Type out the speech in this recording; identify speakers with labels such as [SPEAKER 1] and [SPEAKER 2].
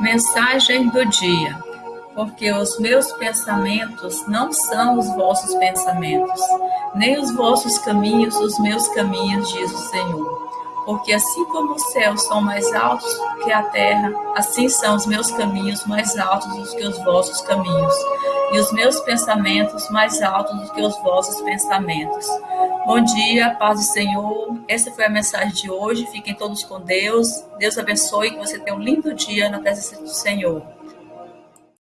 [SPEAKER 1] Mensagem do dia. Porque os meus pensamentos não são os vossos pensamentos, nem os vossos caminhos os meus caminhos, diz o Senhor. Porque assim como os céus são mais altos que a terra, assim são os meus caminhos mais altos do que os vossos caminhos, e os meus pensamentos mais altos do que os vossos pensamentos. Bom dia, paz do Senhor. Essa foi a mensagem de hoje. Fiquem todos com Deus. Deus abençoe que você tenha um lindo dia na presença do Senhor.